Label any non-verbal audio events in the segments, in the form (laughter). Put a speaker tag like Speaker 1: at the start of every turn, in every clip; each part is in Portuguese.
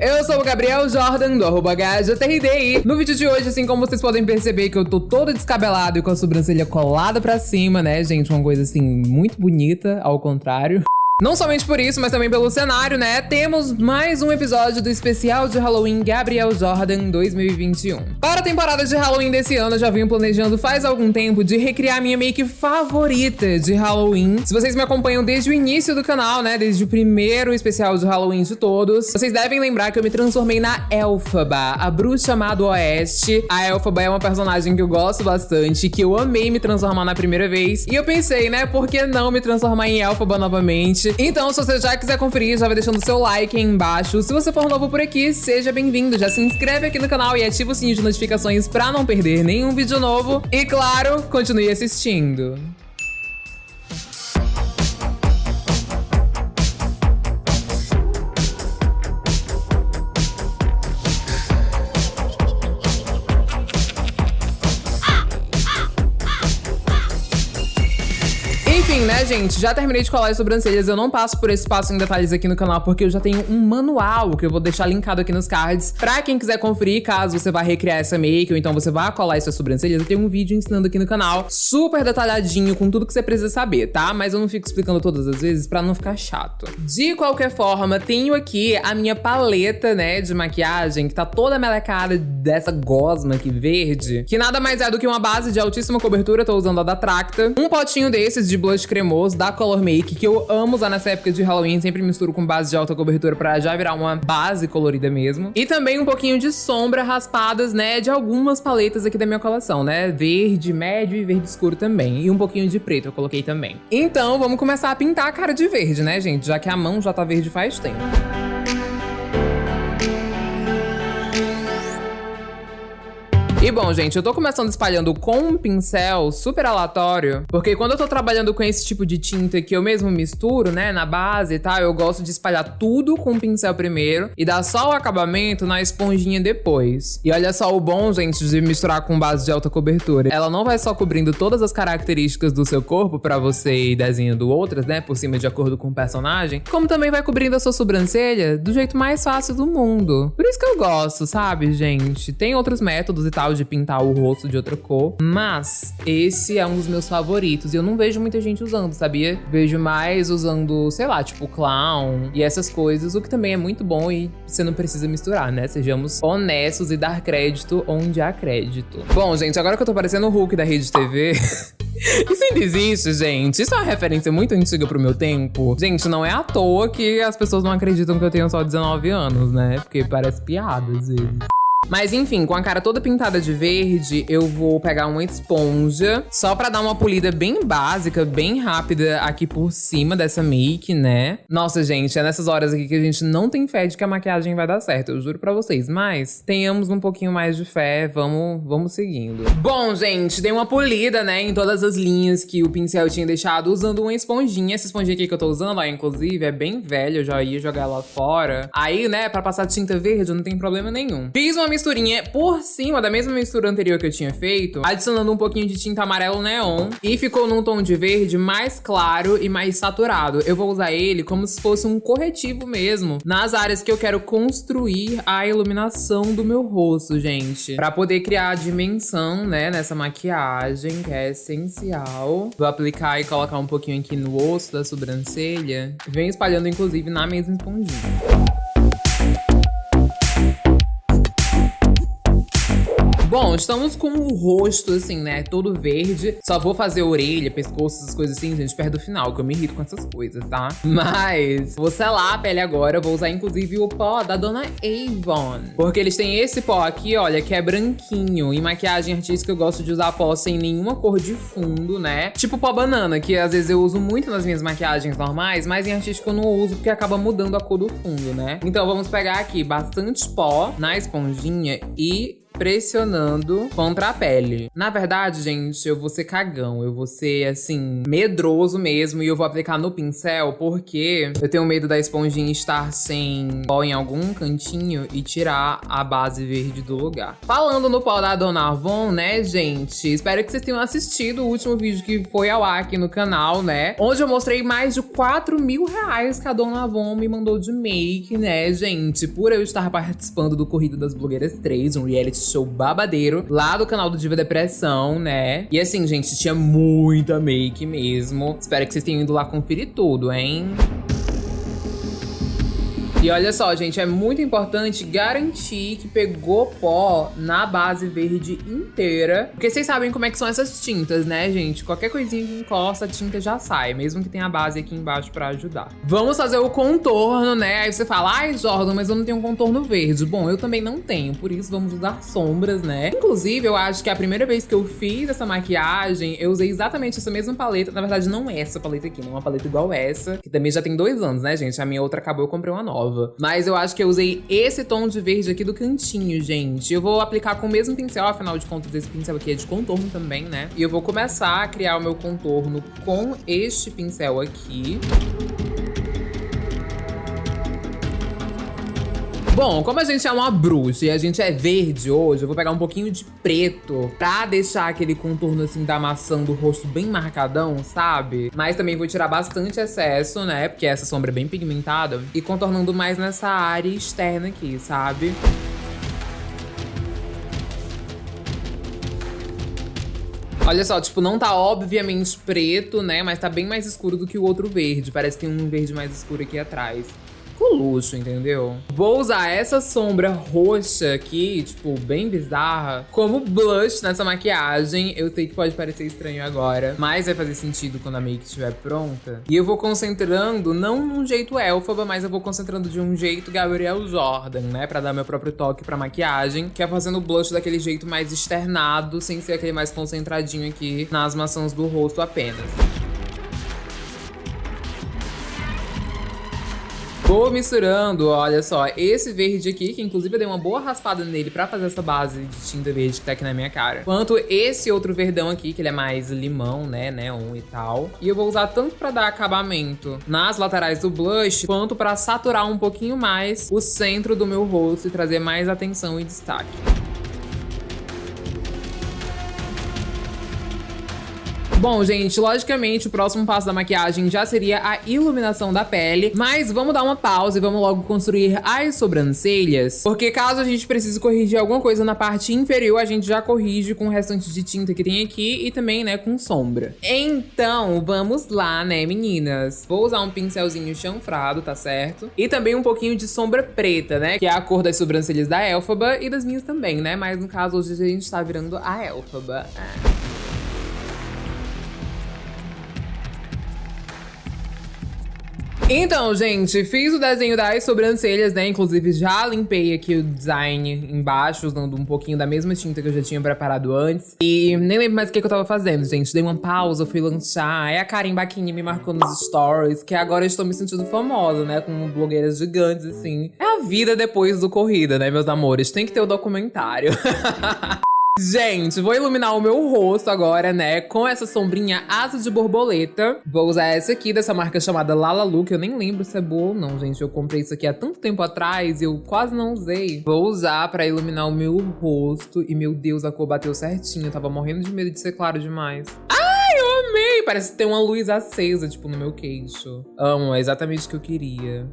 Speaker 1: Eu sou o Gabriel Jordan, do arroba HJRDI. No vídeo de hoje, assim como vocês podem perceber que eu tô todo descabelado e com a sobrancelha colada pra cima, né, gente? Uma coisa, assim, muito bonita, ao contrário. Não somente por isso, mas também pelo cenário, né? Temos mais um episódio do especial de Halloween Gabriel Jordan 2021. Para a temporada de Halloween desse ano, eu já venho planejando faz algum tempo de recriar minha make favorita de Halloween. Se vocês me acompanham desde o início do canal, né? Desde o primeiro especial de Halloween de todos, vocês devem lembrar que eu me transformei na Elfaba, a bruxa amada oeste. A Elfaba é uma personagem que eu gosto bastante, que eu amei me transformar na primeira vez. E eu pensei, né? Por que não me transformar em Elfaba novamente? Então, se você já quiser conferir, já vai deixando seu like aí embaixo. Se você for novo por aqui, seja bem-vindo. Já se inscreve aqui no canal e ativa o sininho de notificações pra não perder nenhum vídeo novo. E claro, continue assistindo. Gente? Já terminei de colar as sobrancelhas. Eu não passo por esse passo em detalhes aqui no canal, porque eu já tenho um manual que eu vou deixar linkado aqui nos cards. Pra quem quiser conferir, caso você vá recriar essa make, ou então você vá colar as suas sobrancelhas, eu tenho um vídeo ensinando aqui no canal, super detalhadinho, com tudo que você precisa saber, tá? Mas eu não fico explicando todas as vezes pra não ficar chato. De qualquer forma, tenho aqui a minha paleta, né, de maquiagem, que tá toda melecada dessa gosma aqui verde, que nada mais é do que uma base de altíssima cobertura, tô usando a da Tracta, um potinho desses de blush cremoso da Color Make, que eu amo usar nessa época de Halloween, sempre misturo com base de alta cobertura pra já virar uma base colorida mesmo. E também um pouquinho de sombra raspadas, né, de algumas paletas aqui da minha coleção, né, verde, médio e verde escuro também. E um pouquinho de preto eu coloquei também. Então, vamos começar a pintar a cara de verde, né, gente, já que a mão já tá verde faz tempo. E bom, gente, eu tô começando espalhando com um pincel super aleatório, porque quando eu tô trabalhando com esse tipo de tinta que eu mesmo misturo, né, na base e tal, eu gosto de espalhar tudo com o pincel primeiro e dar só o acabamento na esponjinha depois. E olha só o bom, gente, de misturar com base de alta cobertura. Ela não vai só cobrindo todas as características do seu corpo pra você ir desenhando outras, né, por cima de acordo com o personagem, como também vai cobrindo a sua sobrancelha do jeito mais fácil do mundo. Por isso que eu gosto, sabe, gente? Tem outros métodos e tal de pintar o rosto de outra cor. Mas esse é um dos meus favoritos. E eu não vejo muita gente usando, sabia? Vejo mais usando, sei lá, tipo clown e essas coisas, o que também é muito bom e você não precisa misturar, né? Sejamos honestos e dar crédito onde há crédito. Bom, gente, agora que eu tô parecendo o Hulk da Rede TV. (laughs) Isso ainda existe, gente. Isso é uma referência muito antiga pro meu tempo. Gente, não é à toa que as pessoas não acreditam que eu tenho só 19 anos, né? Porque parece piada às. Mas enfim, com a cara toda pintada de verde, eu vou pegar uma esponja só pra dar uma polida bem básica, bem rápida aqui por cima dessa make, né? Nossa, gente, é nessas horas aqui que a gente não tem fé de que a maquiagem vai dar certo, eu juro pra vocês. Mas tenhamos um pouquinho mais de fé, vamos, vamos seguindo. Bom, gente, dei uma polida, né, em todas as linhas que o pincel tinha deixado usando uma esponjinha. Essa esponjinha aqui que eu tô usando, ó, inclusive, é bem velha, eu já ia jogar ela fora. Aí, né, pra passar tinta verde não tem problema nenhum. Fiz uma misturinha por cima da mesma mistura anterior que eu tinha feito, adicionando um pouquinho de tinta amarelo neon e ficou num tom de verde mais claro e mais saturado. Eu vou usar ele como se fosse um corretivo mesmo nas áreas que eu quero construir a iluminação do meu rosto, gente. Pra poder criar a dimensão, né, nessa maquiagem, que é essencial. Vou aplicar e colocar um pouquinho aqui no osso da sobrancelha. Venho espalhando, inclusive, na mesma esponjinha. Bom, estamos com o rosto, assim, né, todo verde. Só vou fazer orelha, pescoço, essas coisas assim, gente, perto do final, que eu me irrito com essas coisas, tá? Mas vou selar a pele agora. Vou usar, inclusive, o pó da Dona Avon. Porque eles têm esse pó aqui, olha, que é branquinho. Em maquiagem artística, eu gosto de usar pó sem nenhuma cor de fundo, né? Tipo pó banana, que às vezes eu uso muito nas minhas maquiagens normais, mas em artística eu não uso porque acaba mudando a cor do fundo, né? Então vamos pegar aqui bastante pó na esponjinha e pressionando contra a pele. Na verdade, gente, eu vou ser cagão. Eu vou ser, assim, medroso mesmo. E eu vou aplicar no pincel porque eu tenho medo da esponjinha estar sem pó em algum cantinho e tirar a base verde do lugar. Falando no pó da Dona Avon, né, gente? Espero que vocês tenham assistido o último vídeo que foi ao ar aqui no canal, né? Onde eu mostrei mais de 4 mil reais que a Dona Avon me mandou de make, né, gente? Por eu estar participando do Corrida das Blogueiras 3, um reality show babadeiro, lá do canal do Diva Depressão, né? E assim, gente, tinha muita make mesmo. Espero que vocês tenham ido lá conferir tudo, hein? E olha só, gente, é muito importante garantir que pegou pó na base verde inteira. Porque vocês sabem como é que são essas tintas, né, gente? Qualquer coisinha que encosta, a tinta já sai, mesmo que tenha a base aqui embaixo pra ajudar. Vamos fazer o contorno, né? Aí você fala, ai, Jordan, mas eu não tenho um contorno verde. Bom, eu também não tenho, por isso vamos usar sombras, né? Inclusive, eu acho que a primeira vez que eu fiz essa maquiagem, eu usei exatamente essa mesma paleta. Na verdade, não essa paleta aqui, não é uma paleta igual essa, que também já tem dois anos, né, gente? A minha outra acabou, eu comprei uma nova nova. Mas eu acho que eu usei esse tom de verde aqui do cantinho, gente. Eu vou aplicar com o mesmo pincel, afinal de contas esse pincel aqui é de contorno também, né? E eu vou começar a criar o meu contorno com este pincel aqui. Bom, como a gente é uma bruxa e a gente é verde hoje, eu vou pegar um pouquinho de preto pra deixar aquele contorno assim da maçã do rosto bem marcadão, sabe? Mas também vou tirar bastante excesso, né? Porque essa sombra é bem pigmentada. E contornando mais nessa área externa aqui, sabe? Olha só, tipo, não tá obviamente preto, né? Mas tá bem mais escuro do que o outro verde. Parece que tem um verde mais escuro aqui atrás luxo, entendeu? Vou usar essa sombra roxa aqui, tipo, bem bizarra, como blush nessa maquiagem. Eu sei que pode parecer estranho agora, mas vai fazer sentido quando a make estiver pronta. E eu vou concentrando, não num jeito elfaba, mas eu vou concentrando de um jeito Gabriel Jordan, né? Pra dar meu próprio toque pra maquiagem, que é fazendo o blush daquele jeito mais externado, sem ser aquele mais concentradinho aqui nas maçãs do rosto apenas. Vou misturando, olha só, esse verde aqui, que inclusive eu dei uma boa raspada nele pra fazer essa base de tinta verde que tá aqui na minha cara. Quanto esse outro verdão aqui, que ele é mais limão, né, neon e tal. E eu vou usar tanto pra dar acabamento nas laterais do blush, quanto pra saturar um pouquinho mais o centro do meu rosto e trazer mais atenção e destaque. Bom, gente, logicamente o próximo passo da maquiagem já seria a iluminação da pele, mas vamos dar uma pausa e vamos logo construir as sobrancelhas, porque caso a gente precise corrigir alguma coisa na parte inferior, a gente já corrige com o restante de tinta que tem aqui e também, né, com sombra. Então, vamos lá, né, meninas? Vou usar um pincelzinho chanfrado, tá certo? E também um pouquinho de sombra preta, né, que é a cor das sobrancelhas da Elfaba e das minhas também, né, mas no caso hoje a gente tá virando a Elfaba. Ah. Então, gente, fiz o desenho das sobrancelhas, né? Inclusive, já limpei aqui o design embaixo, usando um pouquinho da mesma tinta que eu já tinha preparado antes. E nem lembro mais o que, que eu tava fazendo, gente. Dei uma pausa, fui lanchar. Aí a Karen Baquini me marcou nos stories, que agora eu estou me sentindo famosa, né? Com blogueiras gigantes, assim. É a vida depois do corrida, né, meus amores? Tem que ter o documentário. (laughs) Gente, vou iluminar o meu rosto agora, né, com essa sombrinha asa de borboleta. Vou usar essa aqui, dessa marca chamada Lalalu, que eu nem lembro se é boa ou não, gente. Eu comprei isso aqui há tanto tempo atrás e eu quase não usei. Vou usar pra iluminar o meu rosto. E, meu Deus, a cor bateu certinho. Eu tava morrendo de medo de ser claro demais. Ai, eu amei! Parece tem uma luz acesa, tipo, no meu queixo. Amo, é exatamente o que eu queria.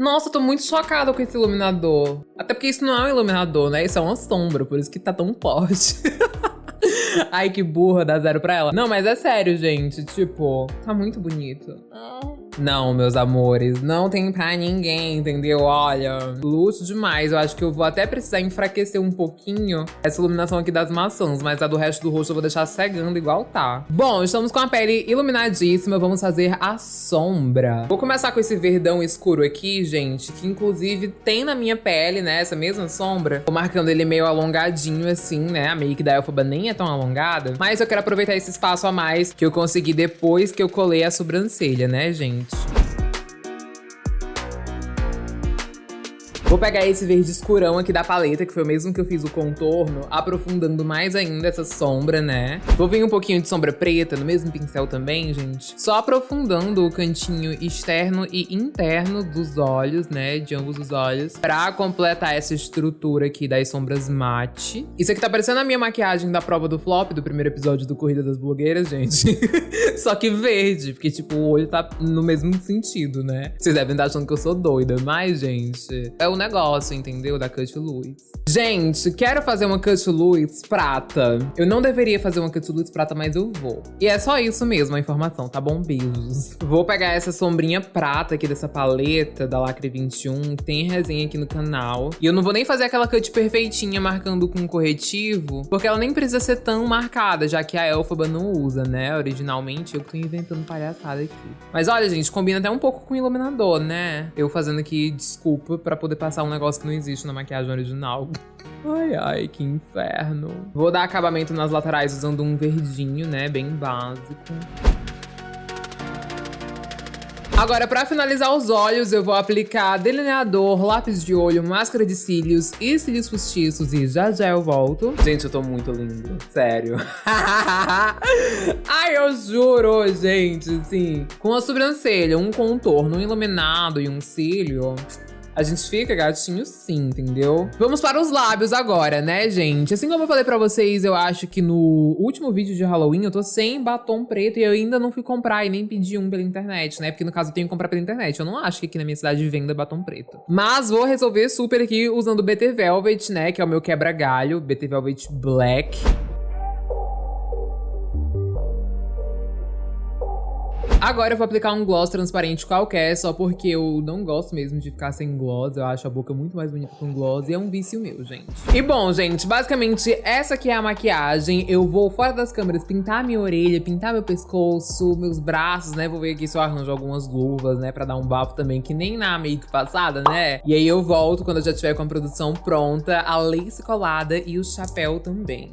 Speaker 1: Nossa, tô muito chocada com esse iluminador. Até porque isso não é um iluminador, né? Isso é uma sombra, por isso que tá tão forte. (laughs) Ai, que burra, dá zero pra ela. Não, mas é sério, gente. Tipo, tá muito bonito. Ah. Não, meus amores, não tem pra ninguém, entendeu? Olha, luxo demais. Eu acho que eu vou até precisar enfraquecer um pouquinho essa iluminação aqui das maçãs, mas a do resto do rosto eu vou deixar cegando igual tá. Bom, estamos com a pele iluminadíssima, vamos fazer a sombra. Vou começar com esse verdão escuro aqui, gente, que inclusive tem na minha pele, né, essa mesma sombra. Tô marcando ele meio alongadinho assim, né, a make da Elfaba nem é tão alongada, mas eu quero aproveitar esse espaço a mais que eu consegui depois que eu colei a sobrancelha, né, gente? episodes. Vou pegar esse verde escurão aqui da paleta, que foi o mesmo que eu fiz o contorno, aprofundando mais ainda essa sombra, né? Vou vir um pouquinho de sombra preta no mesmo pincel também, gente. Só aprofundando o cantinho externo e interno dos olhos, né? De ambos os olhos, pra completar essa estrutura aqui das sombras mate. Isso aqui tá parecendo a minha maquiagem da prova do flop, do primeiro episódio do Corrida das Blogueiras, gente. (laughs) Só que verde, porque, tipo, o olho tá no mesmo sentido, né? Vocês devem estar achando que eu sou doida, mas, gente, é o negócio, entendeu? Da Cut Luz. Gente, quero fazer uma Cut Luz prata. Eu não deveria fazer uma Cut Luz prata, mas eu vou. E é só isso mesmo, a informação, tá bom? Beijos. Vou pegar essa sombrinha prata aqui dessa paleta da Lacre 21, tem resenha aqui no canal. E eu não vou nem fazer aquela cut perfeitinha marcando com corretivo, porque ela nem precisa ser tão marcada, já que a Elphaba não usa, né? Originalmente, eu tô inventando palhaçada aqui. Mas olha, gente, combina até um pouco com o iluminador, né? Eu fazendo aqui desculpa pra poder passar um negócio que não existe na maquiagem original. (laughs) Ai, ai, que inferno. Vou dar acabamento nas laterais usando um verdinho, né, bem básico. Agora, pra finalizar os olhos, eu vou aplicar delineador, lápis de olho, máscara de cílios e cílios postiços e já já eu volto. Gente, eu tô muito lindo, sério. (laughs) Ai, eu juro, gente, assim, com a sobrancelha, um contorno, um iluminado e um cílio a gente fica gatinho sim, entendeu? Vamos para os lábios agora, né, gente? Assim como eu falei pra vocês, eu acho que no último vídeo de Halloween eu tô sem batom preto e eu ainda não fui comprar e nem pedi um pela internet, né? Porque no caso eu tenho que comprar pela internet. Eu não acho que aqui na minha cidade venda batom preto. Mas vou resolver super aqui usando o BT Velvet, né? Que é o meu quebra-galho, BT Velvet Black. Agora eu vou aplicar um gloss transparente qualquer, só porque eu não gosto mesmo de ficar sem gloss. Eu acho a boca muito mais bonita com gloss e é um vício meu, gente. E bom, gente, basicamente essa aqui é a maquiagem. Eu vou fora das câmeras pintar minha orelha, pintar meu pescoço, meus braços, né? Vou ver aqui se eu arranjo algumas luvas, né? Pra dar um bafo também, que nem na make passada, né? E aí eu volto quando eu já tiver com a produção pronta, a lace colada e o chapéu também.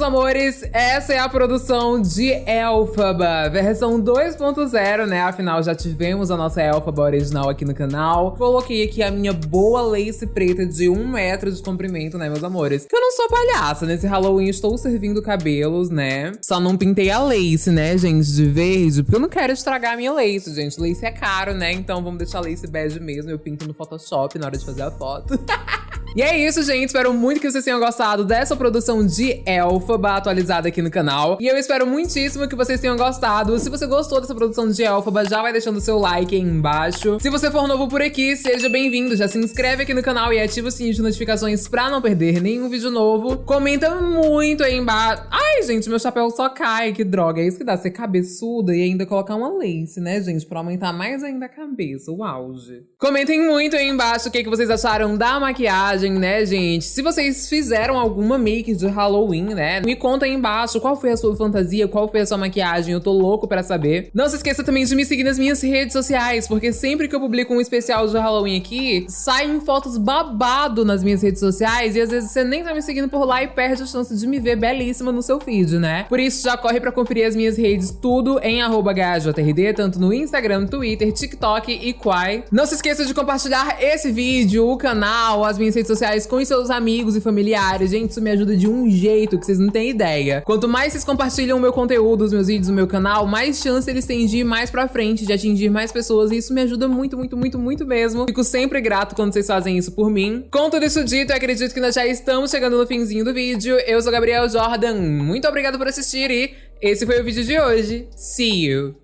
Speaker 1: Meus amores, essa é a produção de Elfaba, versão 2.0, né? Afinal, já tivemos a nossa Elfaba original aqui no canal. Coloquei aqui a minha boa lace preta de um metro de comprimento, né, meus amores? Eu não sou palhaça, nesse Halloween estou servindo cabelos, né? Só não pintei a lace, né, gente, de verde, porque eu não quero estragar a minha lace, gente. Lace é caro, né? Então vamos deixar a lace bege mesmo, eu pinto no Photoshop na hora de fazer a foto. (laughs) E é isso, gente. Espero muito que vocês tenham gostado dessa produção de Elfaba atualizada aqui no canal. E eu espero muitíssimo que vocês tenham gostado. Se você gostou dessa produção de Elfaba, já vai deixando seu like aí embaixo. Se você for novo por aqui, seja bem-vindo. Já se inscreve aqui no canal e ativa o sininho de notificações pra não perder nenhum vídeo novo. Comenta muito aí embaixo. Ai, gente, meu chapéu só cai. Que droga. É isso que dá, ser cabeçuda e ainda colocar uma lace, né, gente? Pra aumentar mais ainda a cabeça, o auge. Comentem muito aí embaixo o que, que vocês acharam da maquiagem maquiagem, né, gente? Se vocês fizeram alguma make de Halloween, né? Me conta aí embaixo qual foi a sua fantasia, qual foi a sua maquiagem, eu tô louco pra saber. Não se esqueça também de me seguir nas minhas redes sociais, porque sempre que eu publico um especial de Halloween aqui, saem fotos babado nas minhas redes sociais e às vezes você nem tá me seguindo por lá e perde a chance de me ver belíssima no seu feed, né? Por isso, já corre pra conferir as minhas redes, tudo em GajoTRD, tanto no Instagram, Twitter, TikTok e Quai. Não se esqueça de compartilhar esse vídeo, o canal, as minhas redes sociais com seus amigos e familiares. Gente, isso me ajuda de um jeito que vocês não têm ideia. Quanto mais vocês compartilham o meu conteúdo, os meus vídeos no meu canal, mais chance eles têm de ir mais pra frente, de atingir mais pessoas. E isso me ajuda muito, muito, muito, muito mesmo. Fico sempre grato quando vocês fazem isso por mim. Com tudo isso dito, eu acredito que nós já estamos chegando no finzinho do vídeo. Eu sou Gabriel Jordan. Muito obrigado por assistir e esse foi o vídeo de hoje. See you!